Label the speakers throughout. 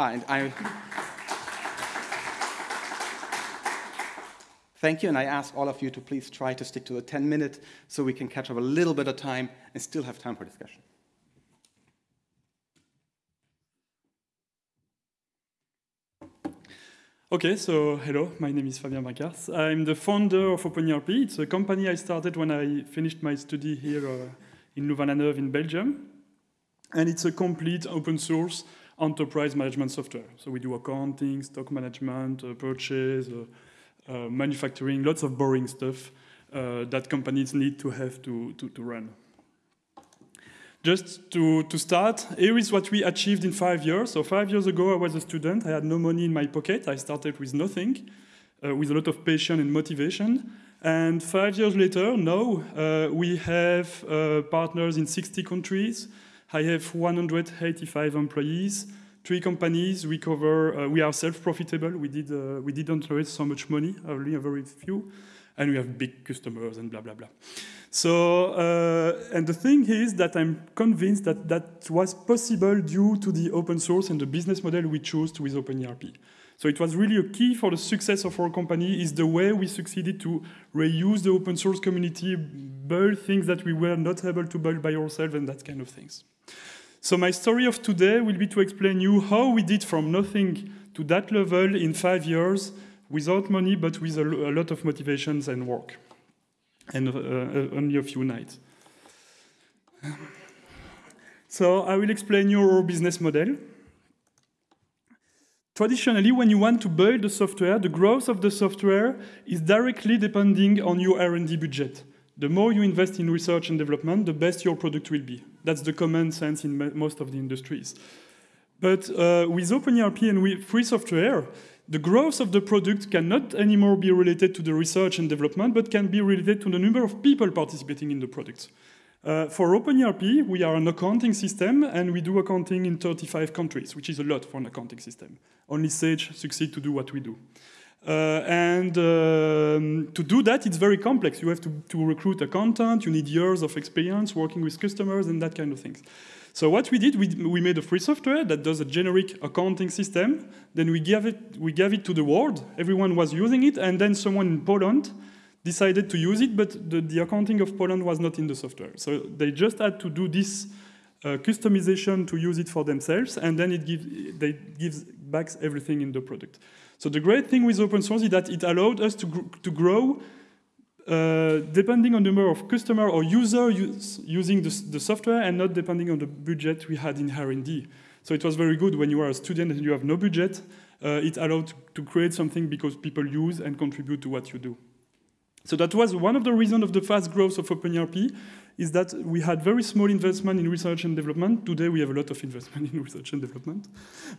Speaker 1: Ah, and I... Thank you, and I ask all of you to please try to stick to the 10 minute so we can catch up a little bit of time and still have time for discussion.
Speaker 2: Okay, so hello, my name is Fabien Pinckaers. I'm the founder of OpenERP. It's a company I started when I finished my study here uh, in Louvain-la-Neuve in Belgium. And it's a complete open source enterprise management software. So we do accounting, stock management, uh, purchase, uh, uh, manufacturing, lots of boring stuff uh, that companies need to have to, to, to run. Just to, to start, here is what we achieved in five years. So five years ago, I was a student. I had no money in my pocket. I started with nothing, uh, with a lot of passion and motivation. And five years later, now uh, we have uh, partners in 60 countries. I have 185 employees three companies. We cover. Uh, we are self-profitable. We did. Uh, we didn't raise so much money. Only a very few, and we have big customers and blah blah blah. So, uh, and the thing is that I'm convinced that that was possible due to the open source and the business model we chose with OpenERP. So it was really a key for the success of our company is the way we succeeded to reuse the open source community, build things that we were not able to build by ourselves and that kind of things. So my story of today will be to explain you how we did from nothing to that level in five years without money, but with a, a lot of motivations and work, and uh, uh, only a few nights. So I will explain your business model. Traditionally, when you want to build the software, the growth of the software is directly depending on your R&D budget. The more you invest in research and development, the best your product will be. That's the common sense in most of the industries. But uh, with OpenERP and with free software, the growth of the product cannot anymore be related to the research and development, but can be related to the number of people participating in the product. Uh, for OpenERP, we are an accounting system, and we do accounting in 35 countries, which is a lot for an accounting system. Only Sage succeed to do what we do. Uh, and um, to do that, it's very complex. You have to, to recruit a content, you need years of experience working with customers and that kind of things. So what we did, we, we made a free software that does a generic accounting system. Then we gave, it, we gave it to the world. Everyone was using it. And then someone in Poland decided to use it, but the, the accounting of Poland was not in the software. So they just had to do this uh, customization to use it for themselves. And then it gives, they gives back everything in the product. So the great thing with open source is that it allowed us to, gr to grow uh, depending on the number of customer or user use, using the, the, software and not depending on the budget we had in R&D. So it was very good when you are a student and you have no budget. Uh, it allowed to create something because people use and contribute to what you do. So that was one of the reasons of the fast growth of OpenERP is that we had very small investment in research and development. Today we have a lot of investment in research and development.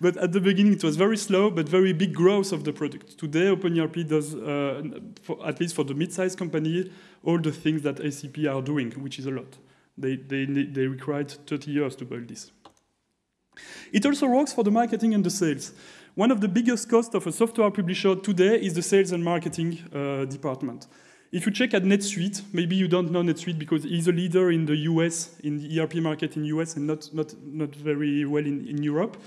Speaker 2: But at the beginning it was very slow, but very big growth of the product. Today OpenERP does, uh, for, at least for the mid-sized company, all the things that SAP are doing, which is a lot. They, they, they required 30 years to build this. It also works for the marketing and the sales. One of the biggest costs of a software publisher today is the sales and marketing uh, department. If you check at NetSuite, maybe you don't know NetSuite because he's a leader in the US, in the ERP market in US and not, not, not very well in, in Europe.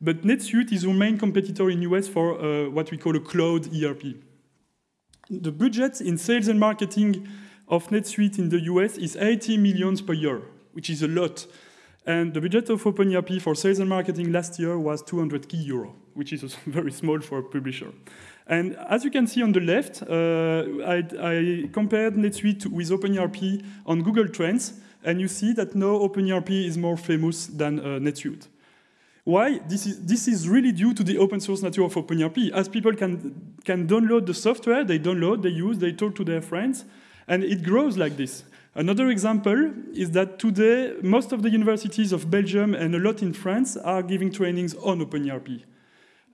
Speaker 2: But NetSuite is our main competitor in US for uh, what we call a cloud ERP. The budget in sales and marketing of NetSuite in the US is 80 millions per year, which is a lot. And the budget of OpenERP for sales and marketing last year was 200 key euro, which is very small for a publisher. And as you can see on the left, uh, I, I, compared NetSuite with OpenERP on Google Trends, and you see that now OpenERP is more famous than uh, NetSuite. Why? This is, this is really due to the open source nature of OpenERP. As people can, can download the software, they download, they use, they talk to their friends, and it grows like this. Another example is that today, most of the universities of Belgium and a lot in France are giving trainings on OpenERP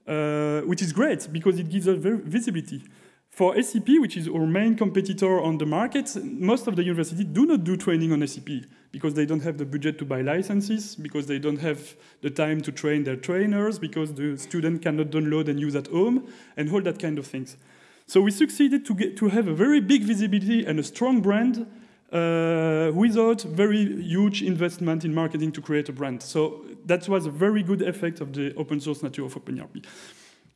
Speaker 2: uh, which is great because it gives us visibility. For SAP, which is our main competitor on the market, most of the universities do not do training on SAP because they don't have the budget to buy licenses, because they don't have the time to train their trainers, because the student cannot download and use at home, and all that kind of things. So we succeeded to, get, to have a very big visibility and a strong brand uh, without very huge investment in marketing to create a brand. So that was a very good effect of the open source nature of OpenERP.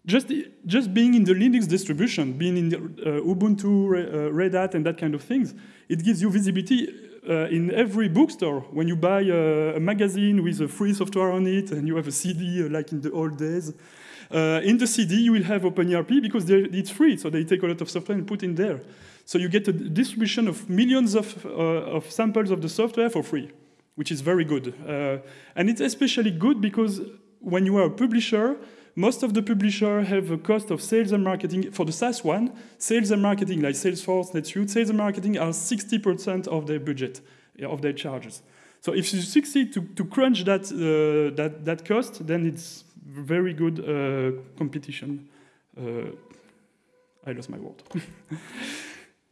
Speaker 2: Just, just being in the Linux distribution, being in the, uh, Ubuntu, uh, Red Hat, and that kind of things, it gives you visibility uh, in every bookstore. When you buy a, a, magazine with a free software on it, and you have a CD uh, like in the old days, uh, in the CD you will have OpenERP because it's free, so they take a lot of software and put in there. So you get a distribution of millions of, of samples of the software for free, which is very good. Uh, and it's especially good because when you are a publisher, most of the publishers have a cost of sales and marketing. For the SaaS one, sales and marketing, like Salesforce, NetSuite, sales and marketing are 60% of their budget, of their charges. So if you succeed to, to crunch that, uh, that, that cost, then it's very good uh, competition. Uh, I lost my word.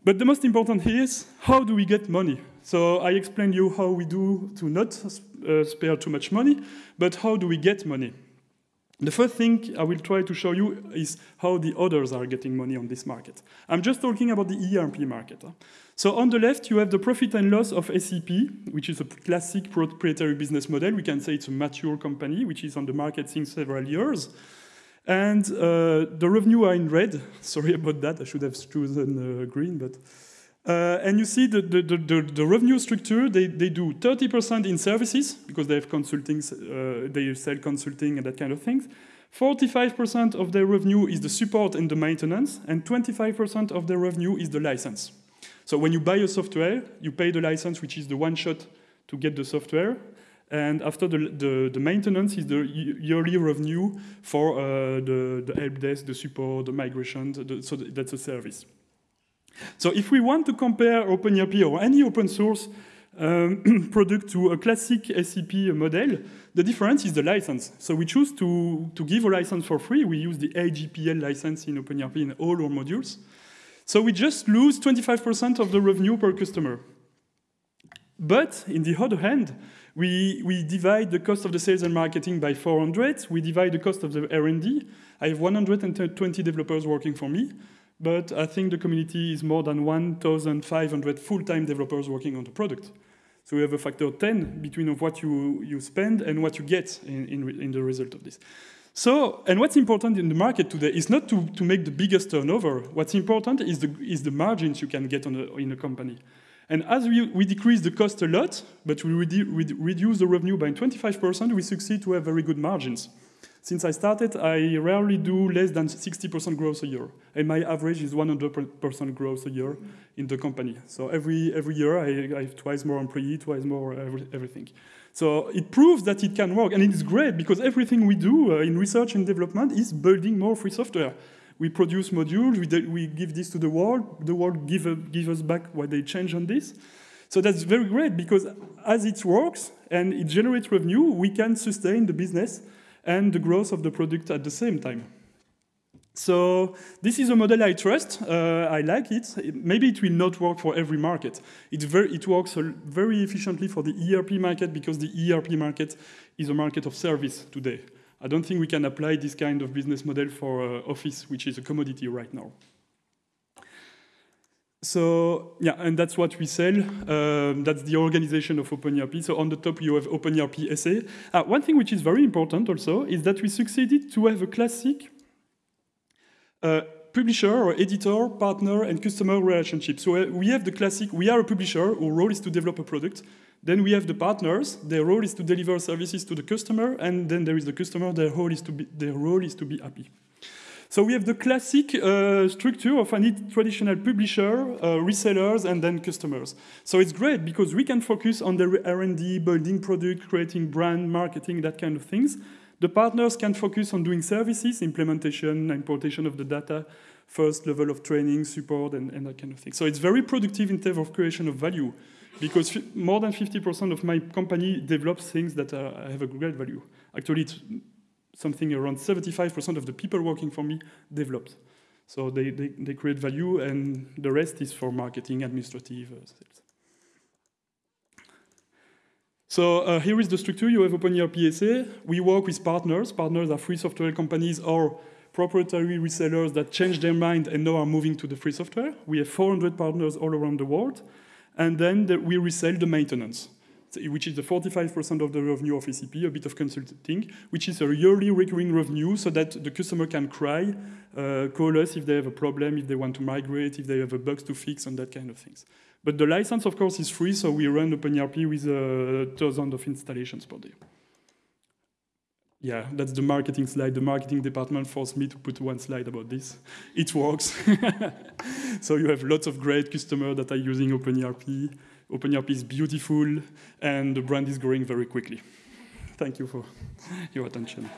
Speaker 2: But the most important here is how do we get money? So I explained you how we do to not uh, spare too much money, but how do we get money? The first thing I will try to show you is how the others are getting money on this market. I'm just talking about the ERP market. So on the left, you have the profit and loss of SAP, which is a classic proprietary business model. We can say it's a mature company, which is on the market since several years. And uh, the revenue are in red. Sorry about that. I should have chosen uh, green, but. Uh, and you see the, the, the, the, revenue structure, they, they do 30% in services, because they have consulting, they sell consulting and that kind of things. 45% of their revenue is the support and the maintenance, and 25% of their revenue is the license. So when you buy a software, you pay the license, which is the one shot to get the software, and after the, the, the, maintenance is the yearly revenue for uh, the, the help desk, the support, the migration, the, so that's a service. So if we want to compare OpenERP or any open source um, product to a classic SAP model, the difference is the license. So we choose to, to give a license for free. We use the AGPL license in OpenERP in all our modules. So we just lose 25% of the revenue per customer. But in the other hand, we, we divide the cost of the sales and marketing by 400. We divide the cost of the R&D. I have 120 developers working for me, but I think the community is more than 1,500 full-time developers working on the product. So we have a factor 10 between of what you, you spend and what you get in, in, in the result of this. So, and what's important in the market today is not to, to make the biggest turnover. What's important is the, is the margins you can get on a, in a company. And as we, we decrease the cost a lot, but we redu reduce the revenue by 25%, we succeed to have very good margins. Since I started, I rarely do less than 60% growth a year. And my average is 100% growth a year in the company. So every, every year, I, I have twice more employee, twice more every, everything. So it proves that it can work. And it's great because everything we do uh, in research and development is building more free software we produce modules, we, we give this to the world, the world give, uh, give us back what they change on this. So that's very great because as it works and it generates revenue, we can sustain the business and the growth of the product at the same time. So this is a model I trust. Uh, I like it. it. Maybe it will not work for every market. It, very, it works very efficiently for the ERP market because the ERP market is a market of service today. I don't think we can apply this kind of business model for uh, Office, which is a commodity right now. So yeah, and that's what we sell. Um, that's the organization of OpenERP. So on the top you have OpenERP SA. Uh, one thing which is very important also is that we succeeded to have a classic uh, publisher or editor, partner, and customer relationship. So uh, we have the classic, we are a publisher, our role is to develop a product. Then we have the partners, their role is to deliver services to the customer, and then there is the customer, their role is to be, their role is to be happy. So we have the classic uh, structure of any traditional publisher, uh, resellers, and then customers. So it's great because we can focus on the R&D, building product, creating brand, marketing, that kind of things. The partners can focus on doing services, implementation, importation of the data, first level of training, support, and, and that kind of thing. So it's very productive in terms of creation of value because more than 50% of my company develops things that have a great value. Actually, it's something around 75% of the people working for me developed. So they, they, they, create value, and the rest is for marketing, administrative uh, sales. So uh, here is the structure. You have OpenERP SA. We work with partners. Partners are free software companies or proprietary resellers that change their mind and now are moving to the free software. We have 400 partners all around the world. And then the, we resell the maintenance, which is the 45% of the revenue of SAP, a bit of consulting, which is a yearly recurring revenue so that the customer can cry, uh, call us if they have a problem, if they want to migrate, if they have a bug to fix, and that kind of things. But the license, of course, is free, so we run OpenERP with uh, thousands of installations per day. Yeah, that's the marketing slide. The marketing department forced me to put one slide about this. It works. so you have lots of great customers that are using OpenERP. OpenERP is beautiful, and the brand is growing very quickly. Thank you for your attention.